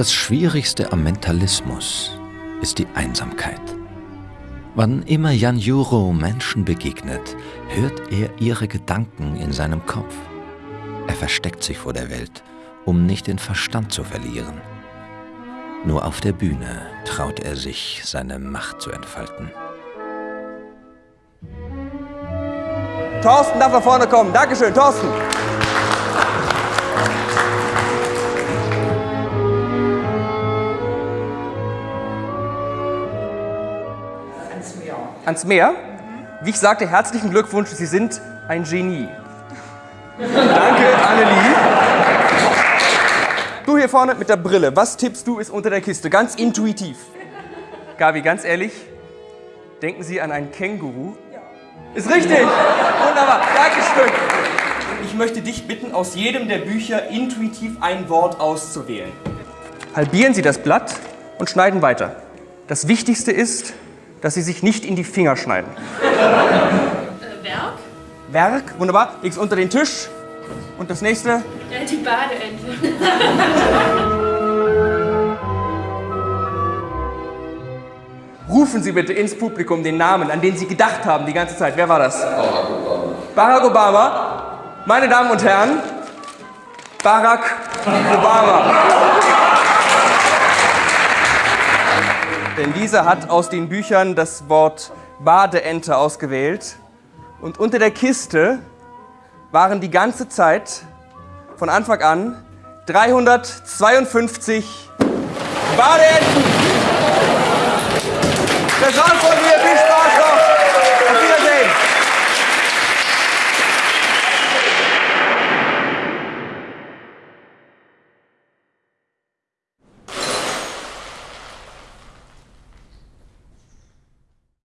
Das Schwierigste am Mentalismus ist die Einsamkeit. Wann immer Jan Juro Menschen begegnet, hört er ihre Gedanken in seinem Kopf. Er versteckt sich vor der Welt, um nicht den Verstand zu verlieren. Nur auf der Bühne traut er sich, seine Macht zu entfalten. Thorsten darf nach vorne kommen. Dankeschön, Thorsten. Ans Meer. Ans Meer. Wie ich sagte, herzlichen Glückwunsch, Sie sind ein Genie. Danke, Annelie. Du hier vorne mit der Brille, was tippst du ist unter der Kiste? Ganz intuitiv. Gabi, ganz ehrlich, denken Sie an einen Känguru? Ja. Ist richtig. Wunderbar. Dankeschön. Ich möchte dich bitten, aus jedem der Bücher intuitiv ein Wort auszuwählen. Halbieren Sie das Blatt und schneiden weiter. Das Wichtigste ist, dass Sie sich nicht in die Finger schneiden. Äh, Werk? Werk, wunderbar. Leg's unter den Tisch. Und das nächste? Ja, die Badeente. Rufen Sie bitte ins Publikum den Namen, an den Sie gedacht haben die ganze Zeit. Wer war das? Barack Obama. Barack Obama. Meine Damen und Herren, Barack Obama. Denn dieser hat aus den Büchern das Wort Badeente ausgewählt. Und unter der Kiste waren die ganze Zeit, von Anfang an, 352 Badeenten. Der Saal von